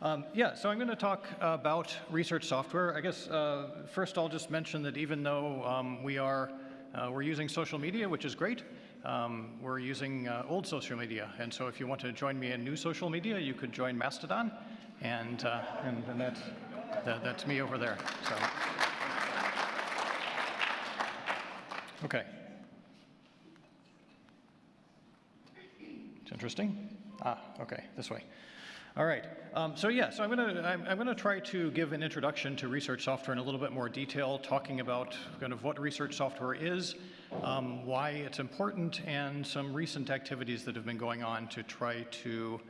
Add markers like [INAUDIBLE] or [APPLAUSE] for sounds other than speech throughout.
Um, yeah, so I'm going to talk about research software. I guess uh, first I'll just mention that even though um, we are uh, we're using social media, which is great, um, we're using uh, old social media. And so if you want to join me in new social media, you could join Mastodon, and uh, and, and that's that, that's me over there. So okay. It's interesting. Ah, okay, this way. All right. Um, so yeah, so I'm going to I'm, I'm going to try to give an introduction to research software in a little bit more detail, talking about kind of what research software is, um, why it's important, and some recent activities that have been going on to try to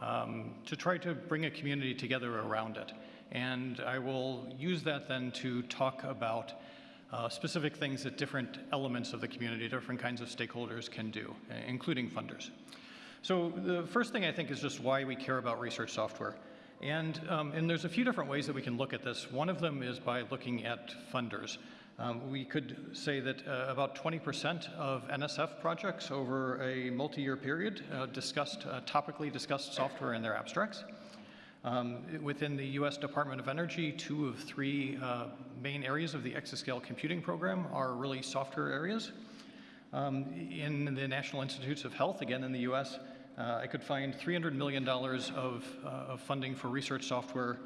um, to try to bring a community together around it. And I will use that then to talk about uh, specific things that different elements of the community, different kinds of stakeholders can do, including funders. So the first thing I think is just why we care about research software. And, um, and there's a few different ways that we can look at this. One of them is by looking at funders. Um, we could say that uh, about 20% of NSF projects over a multi-year period uh, discussed, uh, topically discussed software in their abstracts. Um, within the US Department of Energy, two of three uh, main areas of the exascale computing program are really software areas. Um, in the National Institutes of Health, again in the US, I could find $300 million of, uh, of funding for research software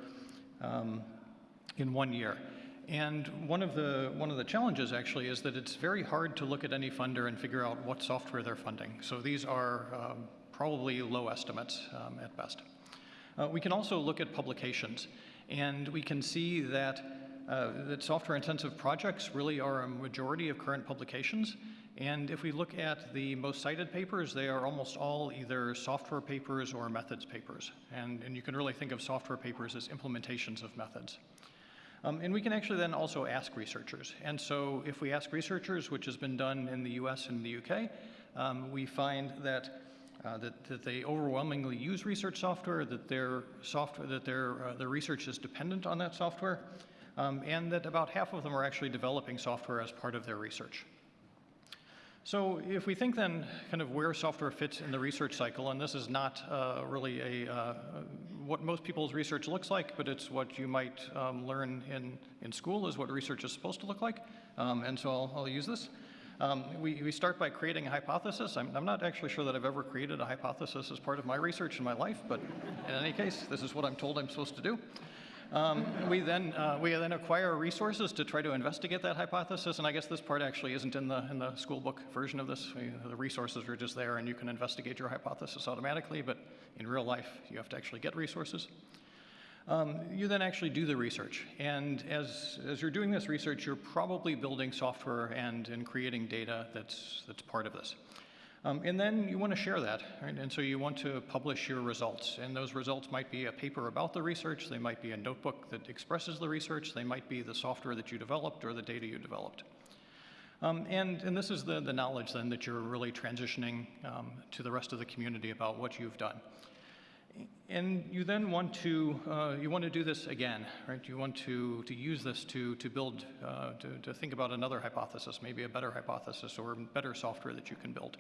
um, in one year. And one of the one of the challenges actually is that it's very hard to look at any funder and figure out what software they're funding. So these are um, probably low estimates um, at best. Uh, we can also look at publications, and we can see that uh, that software-intensive projects really are a majority of current publications. And if we look at the most cited papers, they are almost all either software papers or methods papers. And, and you can really think of software papers as implementations of methods. Um, and we can actually then also ask researchers. And so if we ask researchers, which has been done in the US and the UK, um, we find that, uh, that, that, they overwhelmingly use research software, that their software, that their, uh, their research is dependent on that software, um, and that about half of them are actually developing software as part of their research. So if we think then kind of where software fits in the research cycle, and this is not uh, really a, uh, what most people's research looks like, but it's what you might um, learn in, in school is what research is supposed to look like. Um, and so I'll, I'll use this. Um, we, we, start by creating a hypothesis. I'm, I'm, not actually sure that I've ever created a hypothesis as part of my research in my life, but in any case, this is what I'm told I'm supposed to do. Um, we then uh, we then acquire resources to try to investigate that hypothesis, and I guess this part actually isn't in the in the school book version of this. We, the resources are just there, and you can investigate your hypothesis automatically. But in real life, you have to actually get resources. Um, you then actually do the research, and as as you're doing this research, you're probably building software and and creating data that's that's part of this. Um, and then you want to share that, right? And so you want to publish your results. And those results might be a paper about the research, they might be a notebook that expresses the research, they might be the software that you developed or the data you developed. Um, and, and this is the, the knowledge then that you're really transitioning um, to the rest of the community about what you've done. And you then want to, uh, you want to do this again, right? You want to, to use this to, to build, uh, to, to think about another hypothesis, maybe a better hypothesis or better software that you can build.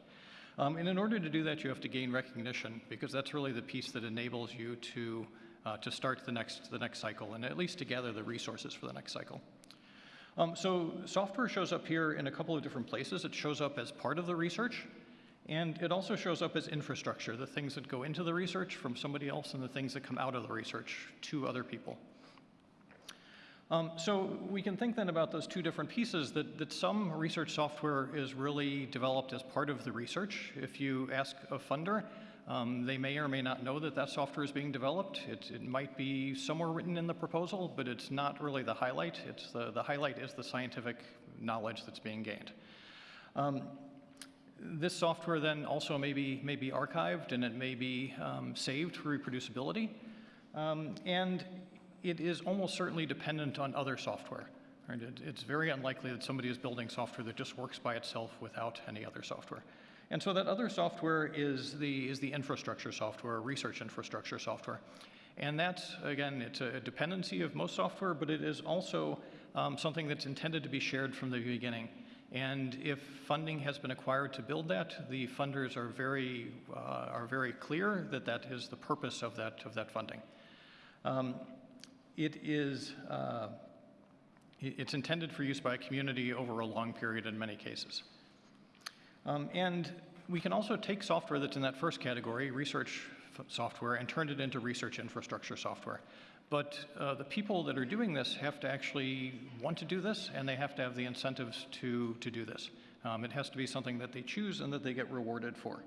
Um, and in order to do that, you have to gain recognition because that's really the piece that enables you to, uh, to start the next, the next cycle and at least to gather the resources for the next cycle. Um, so software shows up here in a couple of different places. It shows up as part of the research, and it also shows up as infrastructure, the things that go into the research from somebody else and the things that come out of the research to other people. Um, so we can think then about those two different pieces, that, that some research software is really developed as part of the research. If you ask a funder, um, they may or may not know that that software is being developed. It, it, might be somewhere written in the proposal, but it's not really the highlight. It's the, the highlight is the scientific knowledge that's being gained. Um, this software then also may be, may be archived and it may be um, saved for reproducibility. Um, and it is almost certainly dependent on other software. Right? It, it's very unlikely that somebody is building software that just works by itself without any other software. And so that other software is the, is the infrastructure software, research infrastructure software. And that's, again, it's a dependency of most software, but it is also um, something that's intended to be shared from the beginning. And if funding has been acquired to build that, the funders are very, uh, are very clear that that is the purpose of that, of that funding. Um, it is, uh, it's intended for use by a community over a long period in many cases. Um, and we can also take software that's in that first category, research software, and turn it into research infrastructure software. But uh, the people that are doing this have to actually want to do this, and they have to have the incentives to, to do this. Um, it has to be something that they choose and that they get rewarded for.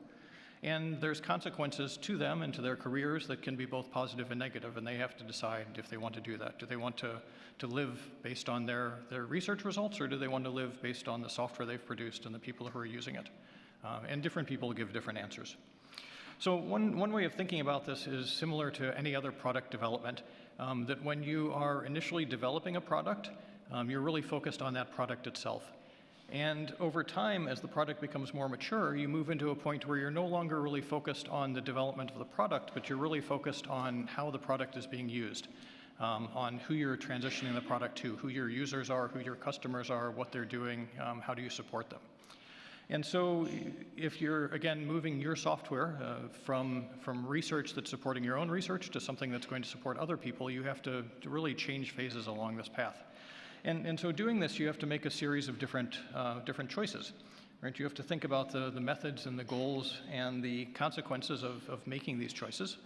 And there's consequences to them and to their careers that can be both positive and negative, and they have to decide if they want to do that. Do they want to, to live based on their, their research results, or do they want to live based on the software they've produced and the people who are using it? Uh, and different people give different answers. So one, one way of thinking about this is similar to any other product development, um, that when you are initially developing a product, um, you're really focused on that product itself. And over time, as the product becomes more mature, you move into a point where you're no longer really focused on the development of the product, but you're really focused on how the product is being used, um, on who you're transitioning the product to, who your users are, who your customers are, what they're doing, um, how do you support them. And so if you're, again, moving your software uh, from, from research that's supporting your own research to something that's going to support other people, you have to, to really change phases along this path. And, and so doing this, you have to make a series of different, uh, different choices. Right? You have to think about the, the methods and the goals and the consequences of, of making these choices.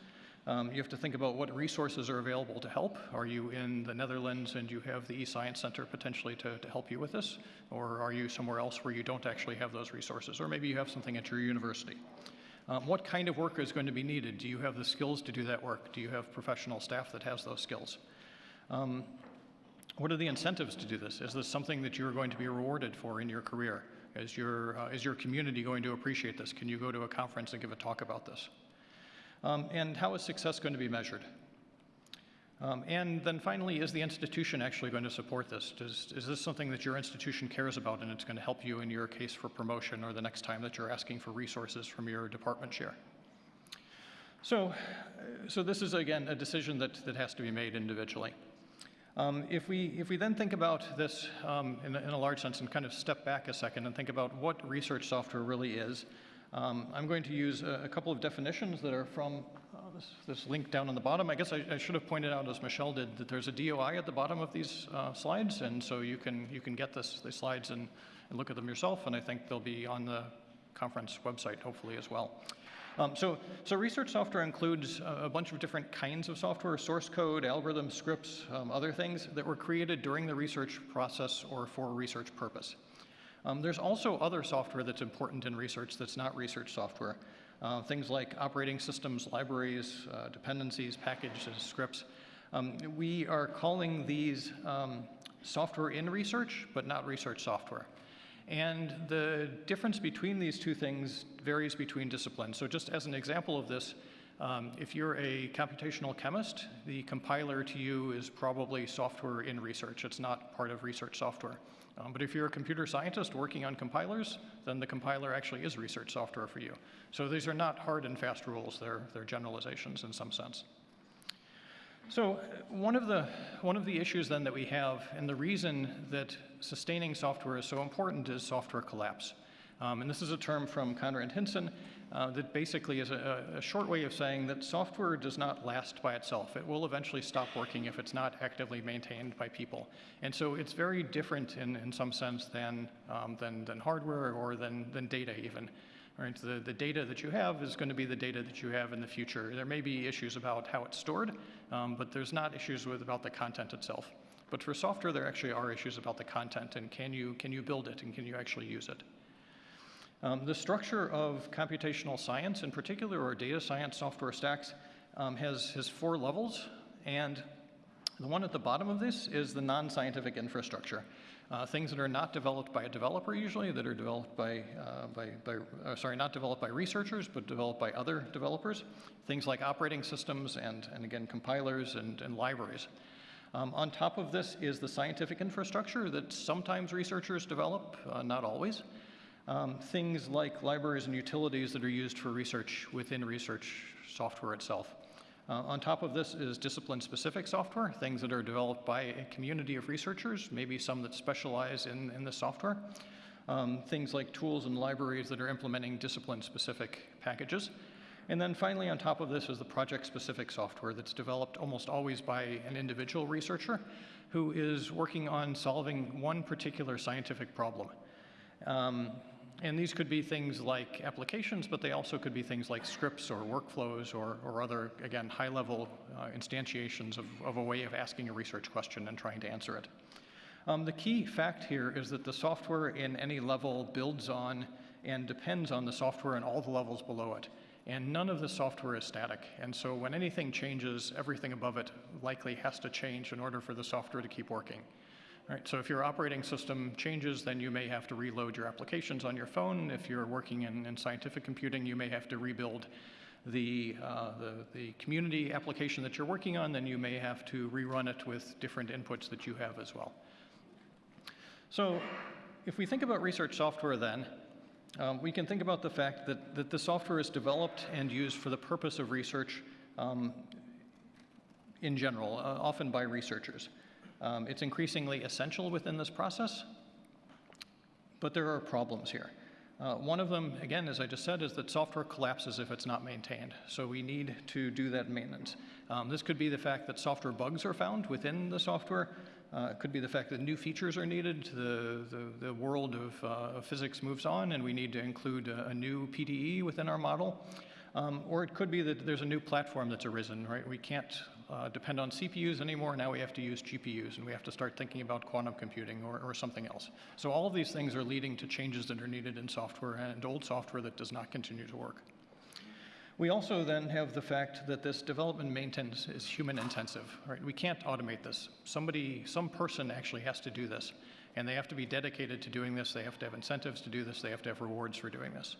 Um, you have to think about what resources are available to help. Are you in the Netherlands and you have the eScience Center potentially to, to help you with this? Or are you somewhere else where you don't actually have those resources? Or maybe you have something at your university. Um, what kind of work is going to be needed? Do you have the skills to do that work? Do you have professional staff that has those skills? Um, what are the incentives to do this? Is this something that you're going to be rewarded for in your career? Is your, uh, is your community going to appreciate this? Can you go to a conference and give a talk about this? Um, and how is success going to be measured? Um, and then finally, is the institution actually going to support this? Does, is this something that your institution cares about and it's going to help you in your case for promotion or the next time that you're asking for resources from your department chair? So, so this is again a decision that, that has to be made individually. Um, if, we, if we then think about this um, in, a, in, a, large sense and kind of step back a second and think about what research software really is, um, I'm going to use a, a, couple of definitions that are from uh, this, this, link down on the bottom. I guess I, I, should have pointed out, as Michelle did, that there's a DOI at the bottom of these uh, slides, and so you can, you can get this, these slides and, and look at them yourself, and I think they'll be on the conference website, hopefully, as well. Um, so, so research software includes a, bunch of different kinds of software, source code, algorithms, scripts, um, other things that were created during the research process or for research purpose. Um, there's also other software that's important in research that's not research software. Uh, things like operating systems, libraries, uh, dependencies, packages, scripts. Um, we are calling these um, software in research, but not research software. And the difference between these two things varies between disciplines. So just as an example of this, um, if you're a computational chemist, the compiler to you is probably software in research. It's not part of research software. Um, but if you're a computer scientist working on compilers, then the compiler actually is research software for you. So these are not hard and fast rules. They're, they're generalizations in some sense. So one of the one of the issues then that we have, and the reason that sustaining software is so important, is software collapse. Um, and this is a term from Konrad Hinsen uh, that basically is a, a, short way of saying that software does not last by itself. It will eventually stop working if it's not actively maintained by people. And so it's very different in, in some sense than, um, than, than hardware or than, than data even. Right? The, the data that you have is going to be the data that you have in the future. There may be issues about how it's stored, um, but there's not issues with about the content itself. But for software, there actually are issues about the content and can you, can you build it and can you actually use it? Um, the structure of computational science in particular, or data science software stacks, um, has, has four levels. And the one at the bottom of this is the non-scientific infrastructure. Uh, things that are not developed by a developer usually, that are developed by, uh, by, by uh, sorry, not developed by researchers, but developed by other developers. Things like operating systems and, and again, compilers and, and libraries. Um, on top of this is the scientific infrastructure that sometimes researchers develop, uh, not always. Um, things like libraries and utilities that are used for research within research software itself. Uh, on top of this is discipline-specific software, things that are developed by a community of researchers, maybe some that specialize in, in the software. Um, things like tools and libraries that are implementing discipline-specific packages. And then finally, on top of this is the project-specific software that's developed almost always by an individual researcher who is working on solving one particular scientific problem. Um, and these could be things like applications, but they also could be things like scripts or workflows or, or other, again, high-level uh, instantiations of, of a way of asking a research question and trying to answer it. Um, the key fact here is that the software in any level builds on and depends on the software in all the levels below it. And none of the software is static. And so when anything changes, everything above it likely has to change in order for the software to keep working. Right, so if your operating system changes, then you may have to reload your applications on your phone. If you're working in, in scientific computing, you may have to rebuild the, uh, the, the, community application that you're working on, then you may have to rerun it with different inputs that you have as well. So if we think about research software then, um, we can think about the fact that, that the software is developed and used for the purpose of research um, in general, uh, often by researchers. Um, it's increasingly essential within this process, but there are problems here. Uh, one of them, again, as I just said, is that software collapses if it's not maintained. So we need to do that maintenance. Um, this could be the fact that software bugs are found within the software. Uh, it could be the fact that new features are needed. The, the, the world of, uh, of, physics moves on and we need to include a, a new PDE within our model. Um, or it could be that there's a new platform that's arisen, right? We can't uh, depend on CPUs anymore. Now we have to use GPUs, and we have to start thinking about quantum computing or, or something else. So all of these things are leading to changes that are needed in software and old software that does not continue to work. We also then have the fact that this development maintenance is human intensive, right? We can't automate this. Somebody, some person actually has to do this, and they have to be dedicated to doing this. They have to have incentives to do this. They have to have rewards for doing this.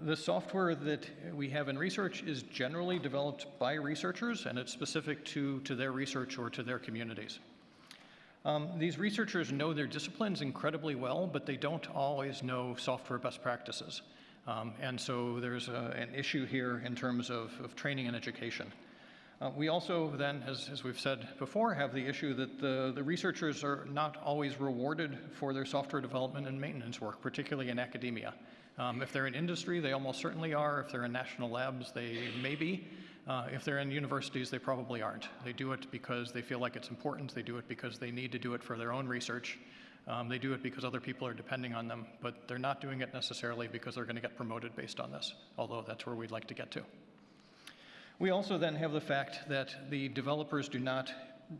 The software that we have in research is generally developed by researchers and it's specific to, to their research or to their communities. Um, these researchers know their disciplines incredibly well, but they don't always know software best practices. Um, and so there's a, an issue here in terms of, of training and education. Uh, we also then, as, as, we've said before, have the issue that the, the researchers are not always rewarded for their software development and maintenance work, particularly in academia. Um, if they're in industry, they almost certainly are. If they're in national labs, they may be. Uh, if they're in universities, they probably aren't. They do it because they feel like it's important. They do it because they need to do it for their own research. Um, they do it because other people are depending on them, but they're not doing it necessarily because they're going to get promoted based on this, although that's where we'd like to get to. We also then have the fact that the developers do not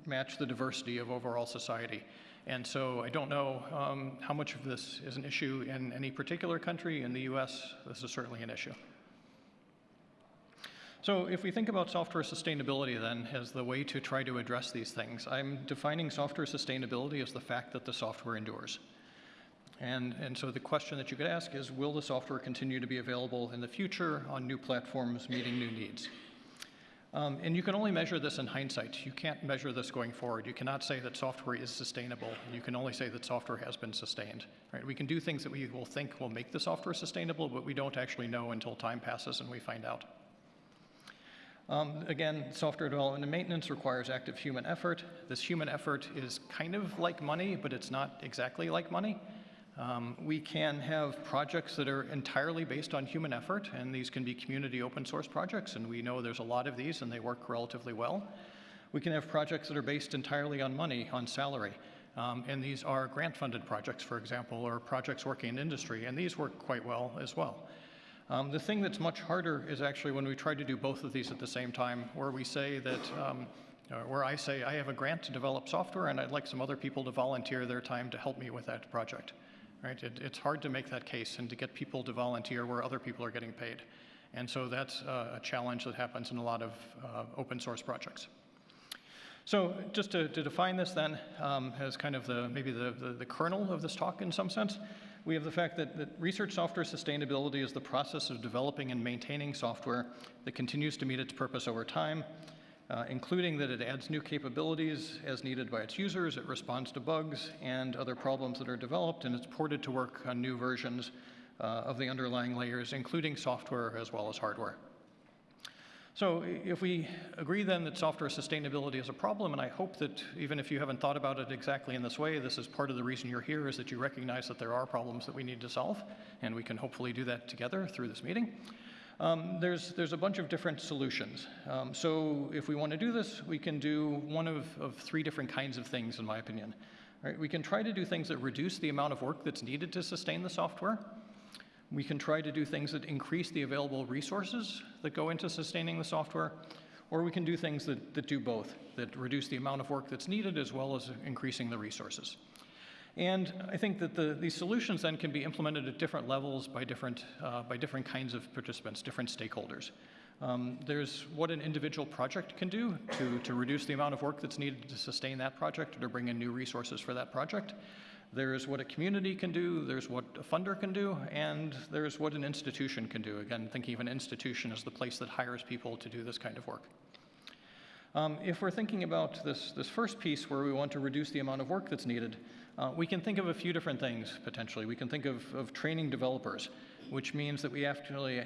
match the diversity of overall society. And so I don't know um, how much of this is an issue in any particular country. In the US, this is certainly an issue. So if we think about software sustainability then as the way to try to address these things, I'm defining software sustainability as the fact that the software endures. And, and so the question that you could ask is, will the software continue to be available in the future on new platforms meeting new needs? Um, and you can only measure this in hindsight. You can't measure this going forward. You cannot say that software is sustainable. You can only say that software has been sustained. Right? We can do things that we will think will make the software sustainable, but we don't actually know until time passes and we find out. Um, again, software development and maintenance requires active human effort. This human effort is kind of like money, but it's not exactly like money. Um, we can have projects that are entirely based on human effort, and these can be community open source projects, and we know there's a lot of these and they work relatively well. We can have projects that are based entirely on money, on salary. Um, and these are grant funded projects, for example, or projects working in industry, and these work quite well as well. Um, the thing that's much harder is actually when we try to do both of these at the same time, where we say that, um, where I say, I have a grant to develop software and I'd like some other people to volunteer their time to help me with that project right? It, it's hard to make that case and to get people to volunteer where other people are getting paid. And so that's uh, a challenge that happens in a lot of uh, open source projects. So just to, to define this then um, as kind of the, maybe the, the, the, kernel of this talk in some sense, we have the fact that, that research software sustainability is the process of developing and maintaining software that continues to meet its purpose over time, uh, including that it adds new capabilities as needed by its users, it responds to bugs and other problems that are developed, and it's ported to work on new versions uh, of the underlying layers, including software as well as hardware. So if we agree then that software sustainability is a problem, and I hope that even if you haven't thought about it exactly in this way, this is part of the reason you're here, is that you recognize that there are problems that we need to solve, and we can hopefully do that together through this meeting. Um, there's, there's a bunch of different solutions. Um, so if we want to do this, we can do one of, of three different kinds of things, in my opinion. Right? We can try to do things that reduce the amount of work that's needed to sustain the software. We can try to do things that increase the available resources that go into sustaining the software, or we can do things that, that do both, that reduce the amount of work that's needed as well as increasing the resources. And I think that the, these solutions then can be implemented at different levels by different, uh, by different kinds of participants, different stakeholders. Um, there's what an individual project can do to, to reduce the amount of work that's needed to sustain that project or to bring in new resources for that project. There's what a community can do, there's what a funder can do, and there's what an institution can do. Again, thinking of an institution as the place that hires people to do this kind of work. Um, if we're thinking about this, this first piece where we want to reduce the amount of work that's needed, uh, we can think of a few different things potentially. We can think of, of training developers, which means that we actually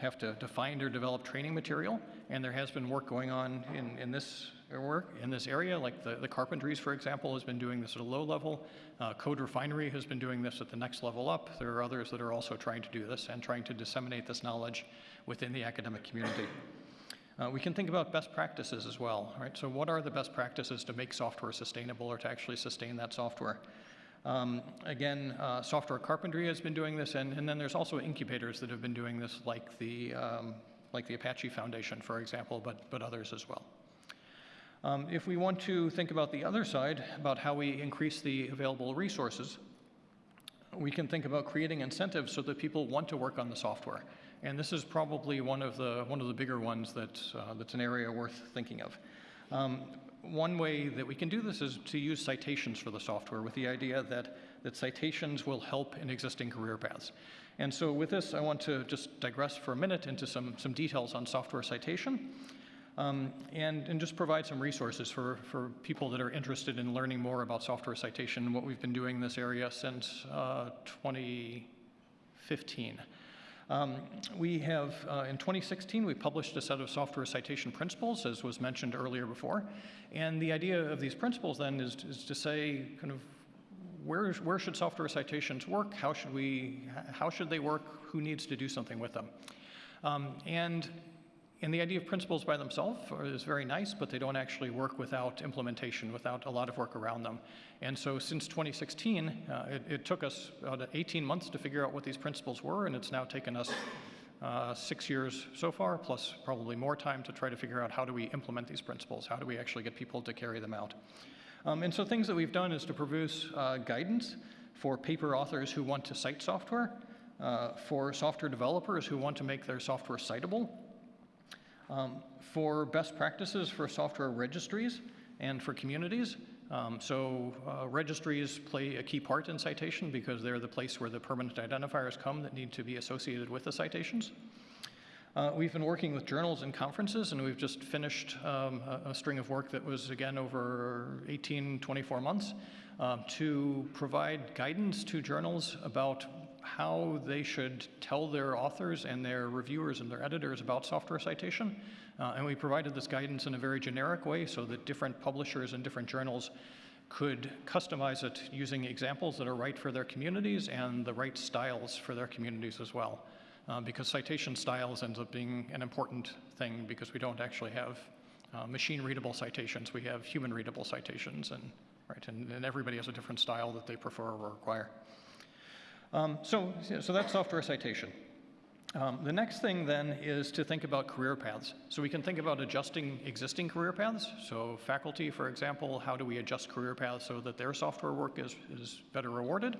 have to, find or develop training material, and there has been work going on in, in this work in this area, like the, the carpentries, for example, has been doing this at a low level. Uh, Code Refinery has been doing this at the next level up. There are others that are also trying to do this and trying to disseminate this knowledge within the academic community. Uh, we can think about best practices as well, right? So what are the best practices to make software sustainable or to actually sustain that software? Um, again, uh, software carpentry has been doing this, and, and, then there's also incubators that have been doing this, like the, um, like the Apache Foundation, for example, but, but others as well. Um, if we want to think about the other side, about how we increase the available resources, we can think about creating incentives so that people want to work on the software. And this is probably one of the, one of the bigger ones that, uh, that's an area worth thinking of. Um, one way that we can do this is to use citations for the software with the idea that, that citations will help in existing career paths. And so with this, I want to just digress for a minute into some, some details on software citation. Um, and, and just provide some resources for, for people that are interested in learning more about software citation and what we've been doing in this area since uh, 2015. Um, we have, uh, in 2016, we published a set of software citation principles, as was mentioned earlier before. And the idea of these principles then is, is to say, kind of, where, where should software citations work? How should we, how should they work? Who needs to do something with them? Um, and and the idea of principles by themselves is very nice, but they don't actually work without implementation, without a lot of work around them. And so since 2016, uh, it, it, took us about 18 months to figure out what these principles were, and it's now taken us uh, six years so far, plus probably more time to try to figure out how do we implement these principles, how do we actually get people to carry them out. Um, and so things that we've done is to produce uh, guidance for paper authors who want to cite software, uh, for software developers who want to make their software citable, um, for best practices for software registries and for communities. Um, so uh, registries play a key part in citation because they're the place where the permanent identifiers come that need to be associated with the citations. Uh, we've been working with journals and conferences, and we've just finished um, a, a, string of work that was, again, over 18, 24 months um, to provide guidance to journals about how they should tell their authors and their reviewers and their editors about software citation. Uh, and we provided this guidance in a very generic way so that different publishers and different journals could customize it using examples that are right for their communities and the right styles for their communities as well. Uh, because citation styles ends up being an important thing because we don't actually have uh, machine readable citations, we have human readable citations and, right, and, and everybody has a different style that they prefer or require. Um, so, so that's software citation. Um, the next thing then is to think about career paths. So we can think about adjusting existing career paths. So faculty, for example, how do we adjust career paths so that their software work is, is better rewarded?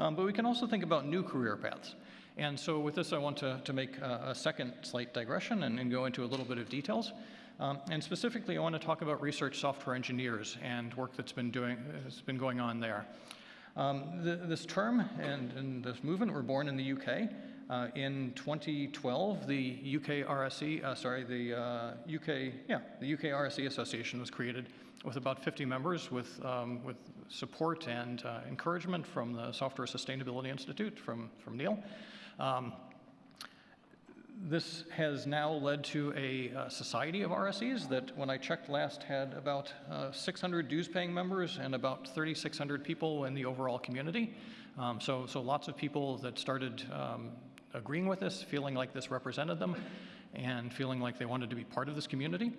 Um, but we can also think about new career paths. And so with this, I want to, to make a, a second slight digression and, and, go into a little bit of details. Um, and specifically, I want to talk about research software engineers and work that's been, doing, has been going on there. Um, the, this term and, and, this movement were born in the UK. Uh, in 2012, the UK RSE, uh, sorry, the uh, UK, yeah, the UK RSE Association was created with about 50 members with, um, with support and uh, encouragement from the Software Sustainability Institute, from, from Neil. Um, this has now led to a uh, society of RSEs that, when I checked last, had about uh, 600 dues-paying members and about 3,600 people in the overall community. Um, so, so lots of people that started um, agreeing with this, feeling like this represented them, and feeling like they wanted to be part of this community.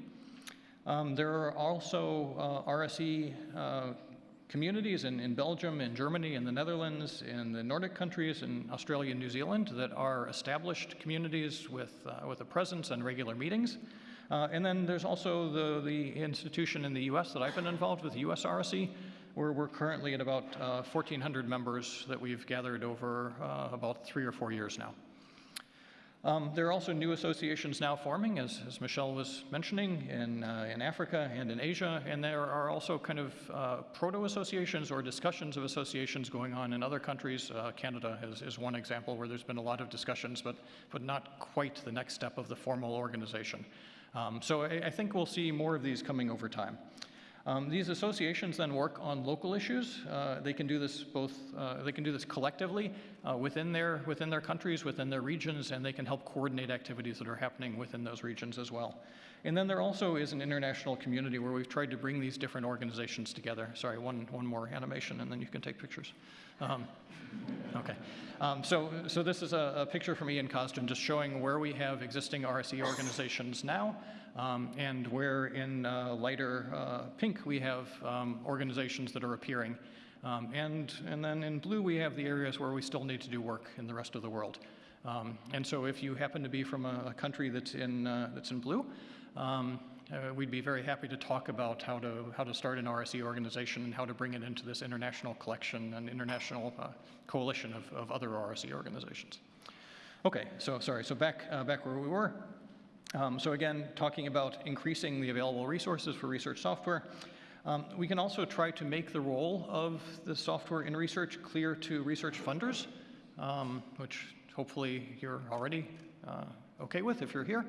Um, there are also uh, RSE uh, communities in, in Belgium, in Germany, in the Netherlands, in the Nordic countries, in Australia and New Zealand that are established communities with, uh, with a presence and regular meetings. Uh, and then there's also the, the institution in the US that I've been involved with, US RSE, where we're currently at about uh, 1,400 members that we've gathered over uh, about three or four years now. Um, there are also new associations now forming, as, as Michelle was mentioning, in, uh, in Africa and in Asia, and there are also kind of uh, proto-associations or discussions of associations going on in other countries. Uh, Canada is, is one example where there's been a lot of discussions, but, but not quite the next step of the formal organization. Um, so I, I think we'll see more of these coming over time. Um, these associations then work on local issues. Uh, they can do this both, uh, they can do this collectively uh, within, their, within their countries, within their regions, and they can help coordinate activities that are happening within those regions as well. And then there also is an international community where we've tried to bring these different organizations together. Sorry, one, one more animation and then you can take pictures. Um, okay. Um, so, so this is a, a, picture from Ian Cosden just showing where we have existing RSE organizations now um, and where in uh, lighter uh, pink we have um, organizations that are appearing. Um, and, and then in blue we have the areas where we still need to do work in the rest of the world. Um, and so if you happen to be from a, a country that's in, uh, that's in blue, um, uh, we'd be very happy to talk about how to, how to start an RSE organization and how to bring it into this international collection and international uh, coalition of, of other RSE organizations. Okay, so sorry, so back, uh, back where we were. Um, so again, talking about increasing the available resources for research software. Um, we can also try to make the role of the software in research clear to research funders, um, which hopefully you're already uh, okay with if you're here,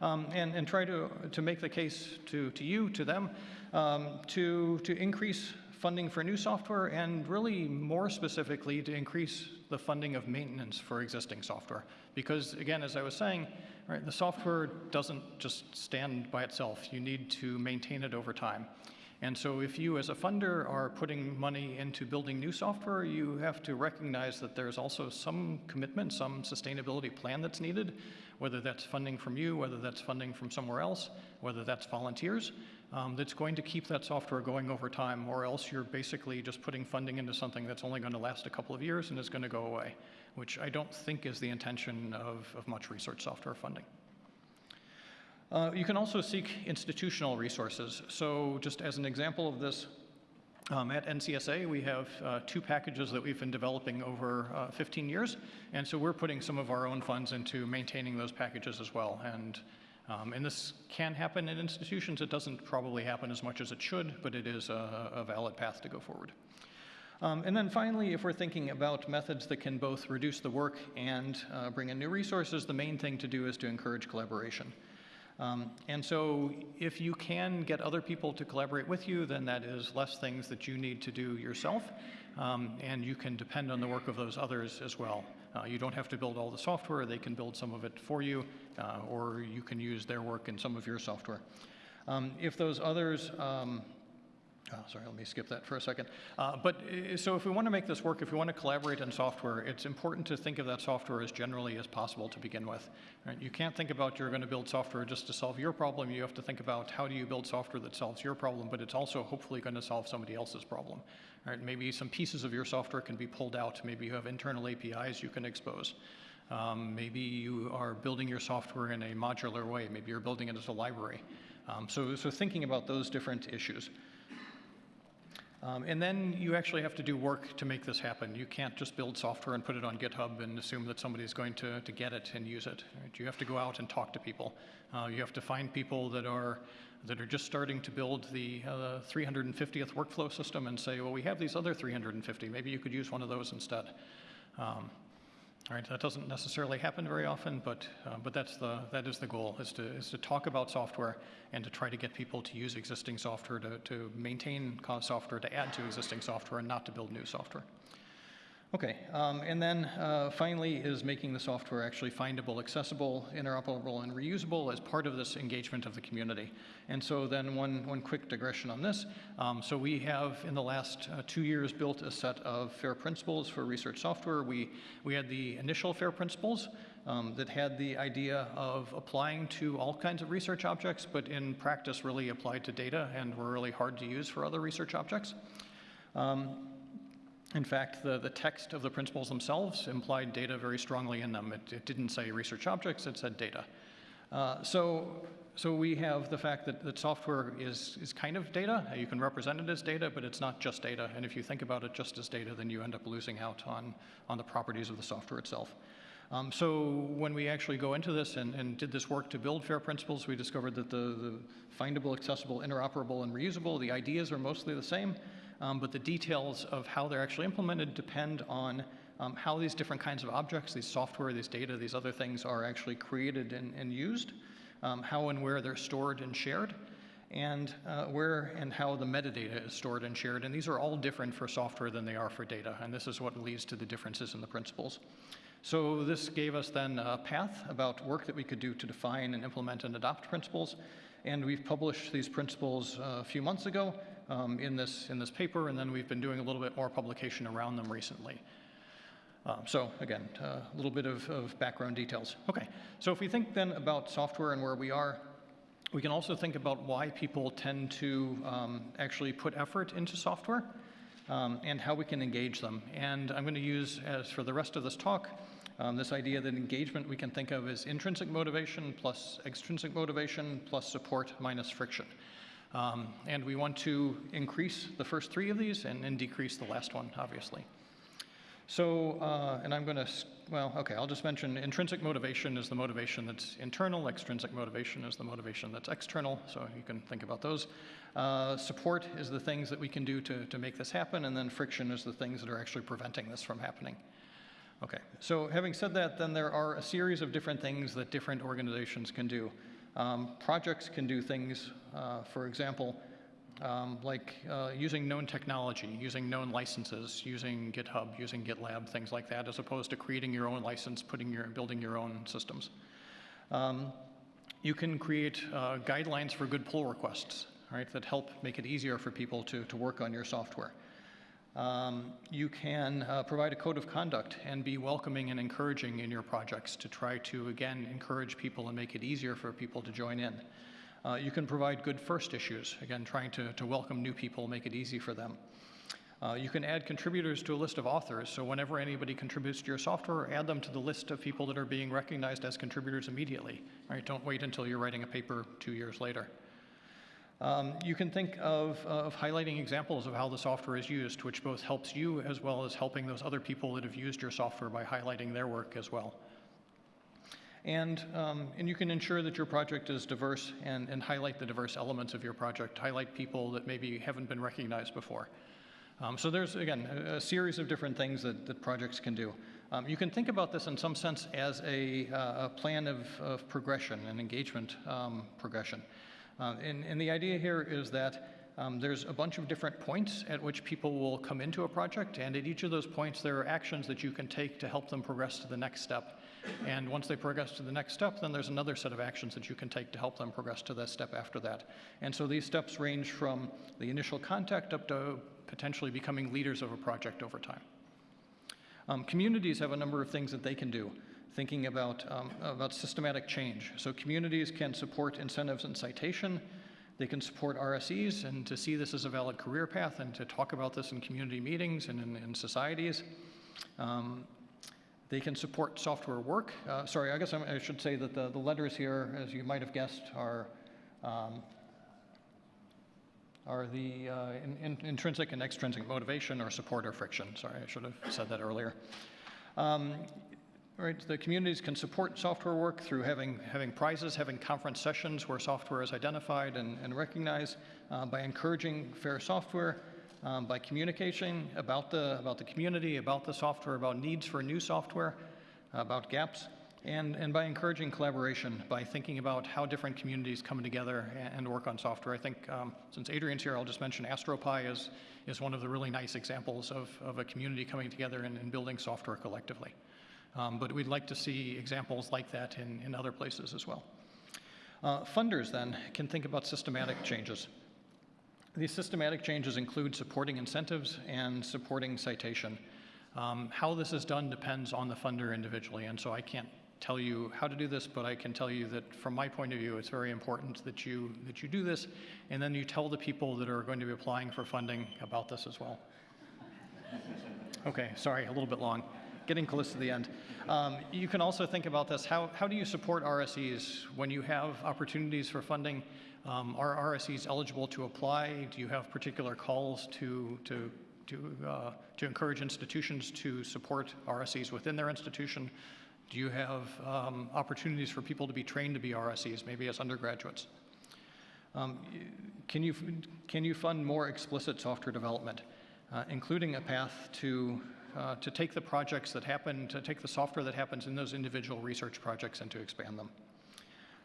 um, and, and try to, to make the case to, to you, to them, um, to, to increase funding for new software and really more specifically to increase the funding of maintenance for existing software. Because again, as I was saying, Right? The software doesn't just stand by itself. You need to maintain it over time. And so if you as a funder are putting money into building new software, you have to recognize that there's also some commitment, some sustainability plan that's needed, whether that's funding from you, whether that's funding from somewhere else, whether that's volunteers, um, that's going to keep that software going over time, or else you're basically just putting funding into something that's only going to last a couple of years and is going to go away which I don't think is the intention of, of much research software funding. Uh, you can also seek institutional resources. So just as an example of this, um, at NCSA, we have uh, two packages that we've been developing over uh, 15 years, and so we're putting some of our own funds into maintaining those packages as well. And, um, and this can happen in institutions. It doesn't probably happen as much as it should, but it is a, a valid path to go forward. Um, and then finally, if we're thinking about methods that can both reduce the work and uh, bring in new resources, the main thing to do is to encourage collaboration. Um, and so if you can get other people to collaborate with you, then that is less things that you need to do yourself, um, and you can depend on the work of those others as well. Uh, you don't have to build all the software, they can build some of it for you, uh, or you can use their work in some of your software. Um, if those others um, Oh, sorry, let me skip that for a second. Uh, but uh, so if we want to make this work, if we want to collaborate in software, it's important to think of that software as generally as possible to begin with. Right? You can't think about you're going to build software just to solve your problem. You have to think about how do you build software that solves your problem, but it's also hopefully going to solve somebody else's problem. Right? Maybe some pieces of your software can be pulled out. Maybe you have internal APIs you can expose. Um, maybe you are building your software in a modular way. Maybe you're building it as a library. Um, so, so thinking about those different issues. Um, and then you actually have to do work to make this happen. You can't just build software and put it on GitHub and assume that somebody's going to, to get it and use it. Right? You have to go out and talk to people. Uh, you have to find people that are, that are just starting to build the uh, 350th workflow system and say, well, we have these other 350. Maybe you could use one of those instead. Um, all right, that doesn't necessarily happen very often, but, uh, but that's the, that is the goal, is to, is to talk about software and to try to get people to use existing software, to, to maintain software, to add to existing software, and not to build new software. Okay, um, and then uh, finally is making the software actually findable, accessible, interoperable, and reusable as part of this engagement of the community. And so then one, one quick digression on this. Um, so we have in the last uh, two years built a set of FAIR principles for research software. We, we had the initial FAIR principles um, that had the idea of applying to all kinds of research objects, but in practice really applied to data and were really hard to use for other research objects. Um, in fact, the, the text of the principles themselves implied data very strongly in them. It, it didn't say research objects, it said data. Uh, so, so we have the fact that, that software is, is kind of data. You can represent it as data, but it's not just data. And if you think about it just as data, then you end up losing out on, on the properties of the software itself. Um, so when we actually go into this and, and, did this work to build FAIR principles, we discovered that the, the findable, accessible, interoperable, and reusable, the ideas are mostly the same um, but the details of how they're actually implemented depend on um, how these different kinds of objects, these software, these data, these other things are actually created and, and used, um, how and where they're stored and shared, and uh, where and how the metadata is stored and shared. And these are all different for software than they are for data, and this is what leads to the differences in the principles. So this gave us then a path about work that we could do to define and implement and adopt principles. And we've published these principles uh, a few months ago um, in, this, in this paper, and then we've been doing a little bit more publication around them recently. Um, so again, uh, a little bit of, of background details. Okay, so if we think then about software and where we are, we can also think about why people tend to um, actually put effort into software um, and how we can engage them. And I'm going to use, as for the rest of this talk, um, this idea that engagement we can think of as intrinsic motivation plus extrinsic motivation plus support minus friction. Um, and we want to increase the first three of these and, and decrease the last one, obviously. So, uh, and I'm going to, well, okay, I'll just mention intrinsic motivation is the motivation that's internal, extrinsic motivation is the motivation that's external, so you can think about those. Uh, support is the things that we can do to, to make this happen, and then friction is the things that are actually preventing this from happening. Okay, so having said that, then there are a series of different things that different organizations can do. Um, projects can do things, uh, for example, um, like uh, using known technology, using known licenses, using GitHub, using GitLab, things like that, as opposed to creating your own license, putting your, building your own systems. Um, you can create uh, guidelines for good pull requests, right, that help make it easier for people to, to work on your software. Um, you can uh, provide a code of conduct and be welcoming and encouraging in your projects to try to, again, encourage people and make it easier for people to join in. Uh, you can provide good first issues, again, trying to, to welcome new people, make it easy for them. Uh, you can add contributors to a list of authors, so whenever anybody contributes to your software, add them to the list of people that are being recognized as contributors immediately. Right? Don't wait until you're writing a paper two years later. Um, you can think of, uh, of highlighting examples of how the software is used, which both helps you as well as helping those other people that have used your software by highlighting their work as well. And, um, and you can ensure that your project is diverse and, and highlight the diverse elements of your project, highlight people that maybe haven't been recognized before. Um, so there's, again, a, a, series of different things that, that projects can do. Um, you can think about this in some sense as a, uh, a plan of, of progression and engagement um, progression. Uh, and, and, the idea here is that um, there's a bunch of different points at which people will come into a project, and at each of those points, there are actions that you can take to help them progress to the next step. And once they progress to the next step, then there's another set of actions that you can take to help them progress to the step after that. And so these steps range from the initial contact up to potentially becoming leaders of a project over time. Um, communities have a number of things that they can do thinking about, um, about systematic change. So communities can support incentives and citation. They can support RSEs and to see this as a valid career path and to talk about this in community meetings and in, in societies. Um, they can support software work. Uh, sorry, I guess I should say that the, the letters here, as you might have guessed, are um, are the uh, in, in, intrinsic and extrinsic motivation or support or friction. Sorry, I should have said that earlier. Um, Right, the communities can support software work through having, having prizes, having conference sessions where software is identified and, and recognized, uh, by encouraging fair software, um, by communicating about the, about the community, about the software, about needs for new software, about gaps, and, and by encouraging collaboration, by thinking about how different communities come together and, and work on software. I think um, since Adrian's here, I'll just mention Astropy is, is one of the really nice examples of, of a community coming together and, and building software collectively. Um, but we'd like to see examples like that in, in other places as well. Uh, funders then can think about systematic changes. These systematic changes include supporting incentives and supporting citation. Um, how this is done depends on the funder individually, and so I can't tell you how to do this, but I can tell you that from my point of view, it's very important that you, that you do this, and then you tell the people that are going to be applying for funding about this as well. [LAUGHS] Okay, sorry, a little bit long. Getting close to the end. Um, you can also think about this, how, how do you support RSEs when you have opportunities for funding? Um, are RSEs eligible to apply? Do you have particular calls to, to, to, uh, to encourage institutions to support RSEs within their institution? Do you have um, opportunities for people to be trained to be RSEs, maybe as undergraduates? Um, can, you, can you fund more explicit software development, uh, including a path to, uh, to take the projects that happen, to take the software that happens in those individual research projects and to expand them?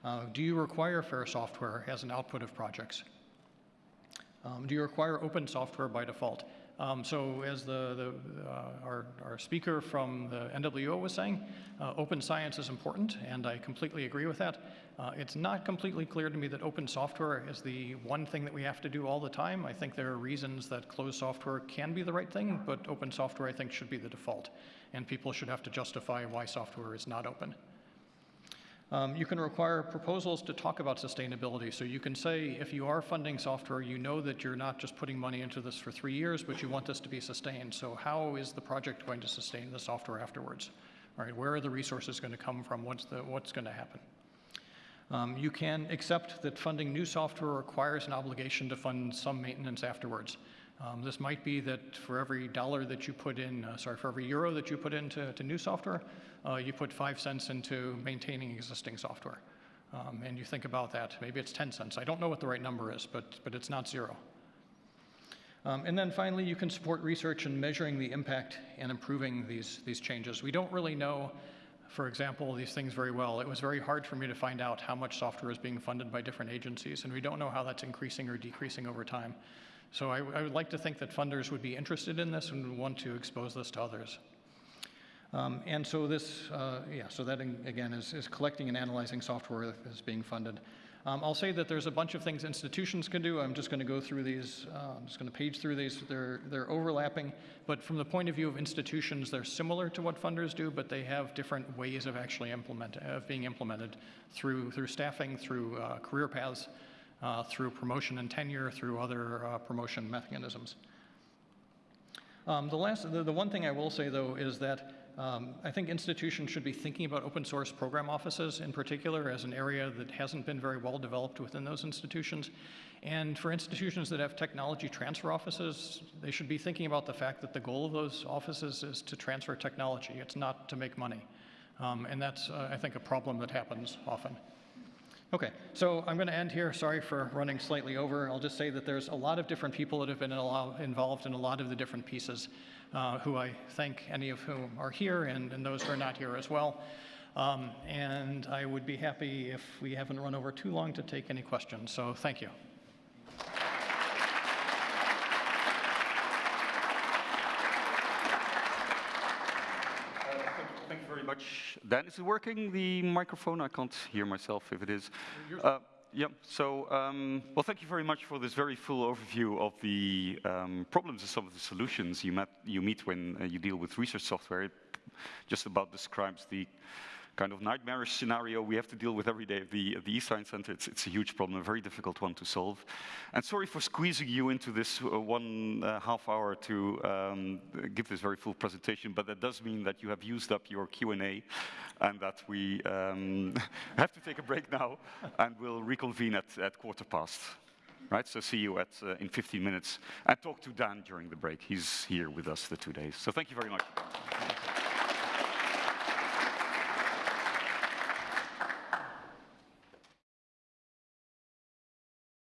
Uh, do you require fair software as an output of projects? Um, do you require open software by default? Um, so as the, the uh, our, our speaker from the NWO was saying, uh, open science is important, and I completely agree with that. Uh, it's not completely clear to me that open software is the one thing that we have to do all the time. I think there are reasons that closed software can be the right thing, but open software I think should be the default, and people should have to justify why software is not open. Um, you can require proposals to talk about sustainability. So you can say if you are funding software, you know that you're not just putting money into this for three years, but you want this to be sustained. So how is the project going to sustain the software afterwards? All right, where are the resources going to come from? What's, the, what's going to happen? Um, you can accept that funding new software requires an obligation to fund some maintenance afterwards. Um, this might be that for every dollar that you put in, uh, sorry, for every euro that you put into to new software, uh, you put five cents into maintaining existing software. Um, and you think about that, maybe it's 10 cents. I don't know what the right number is, but, but it's not zero. Um, and then finally, you can support research in measuring the impact and improving these, these changes. We don't really know, for example, these things very well. It was very hard for me to find out how much software is being funded by different agencies, and we don't know how that's increasing or decreasing over time. So I, I would like to think that funders would be interested in this and want to expose this to others. Um, and so this, uh, yeah, so that again is, is, collecting and analyzing software that is being funded. Um, I'll say that there's a bunch of things institutions can do. I'm just going to go through these. Uh, I'm just going to page through these. They're, they're overlapping, but from the point of view of institutions, they're similar to what funders do, but they have different ways of actually implement, of being implemented through, through staffing, through uh, career paths, uh, through promotion and tenure, through other uh, promotion mechanisms. Um, the, last, the, the one thing I will say, though, is that um, I think institutions should be thinking about open source program offices in particular as an area that hasn't been very well developed within those institutions. And for institutions that have technology transfer offices, they should be thinking about the fact that the goal of those offices is to transfer technology. It's not to make money. Um, and that's, uh, I think, a problem that happens often. Okay, so I'm going to end here. Sorry for running slightly over. I'll just say that there's a lot of different people that have been involved in a lot of the different pieces, uh, who I thank any of whom are here and, and those who are not here as well. Um, and I would be happy if we haven't run over too long to take any questions. So thank you. much. Dan, is it working, the microphone? I can't hear myself if it is. Uh, yeah, so, um, well, thank you very much for this very full overview of the um, problems and some of the solutions you, met, you meet when uh, you deal with research software. It just about describes the kind of nightmarish scenario we have to deal with every day at the, at the eScience Center. It's, it's, a huge problem, a very difficult one to solve. And sorry for squeezing you into this uh, one uh, half hour to um, give this very full presentation, but that does mean that you have used up your Q&A and that we um, [LAUGHS] have to take a break now and we'll reconvene at, at quarter past. Right, so see you at, uh, in 15 minutes and talk to Dan during the break. He's here with us the two days. So thank you very much.